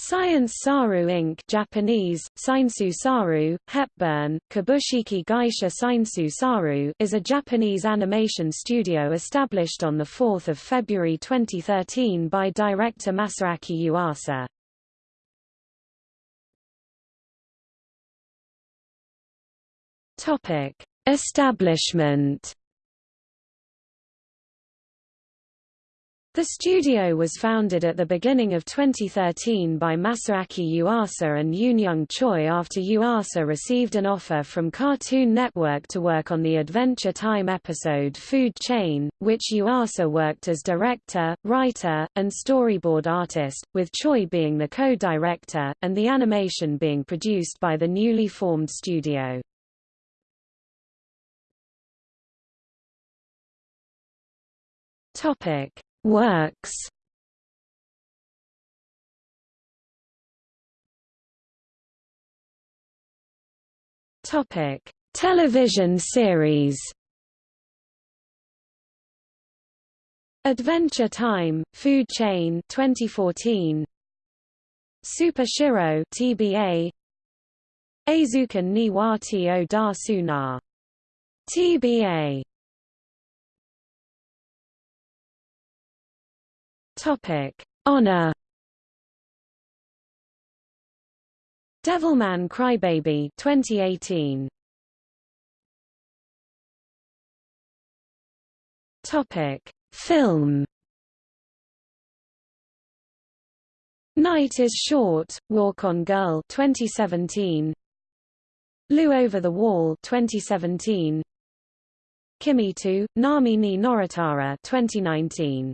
Science Saru Inc. Japanese, Saiensu Saru, Hepburn, Kabushiki Gaisha Saiensu Saru is a Japanese animation studio established on 4 February 2013 by director Masaaki Yuasa. Establishment The studio was founded at the beginning of 2013 by Masaaki Yuasa and Yoon Choi after Yuasa received an offer from Cartoon Network to work on the Adventure Time episode Food Chain, which Yuasa worked as director, writer, and storyboard artist, with Choi being the co-director, and the animation being produced by the newly formed studio. Topic Works Topic: Television series. Adventure Time, Food Chain 2014. Super Shiro TBA. Eizouken ni wa. TBA Topic: ONA. Devilman Crybaby 2018. Topic: Film. Night is Short, Walk on Girl 2017. Lu Over the Wall 2017. Kimi to, Nami ni Noretara 2019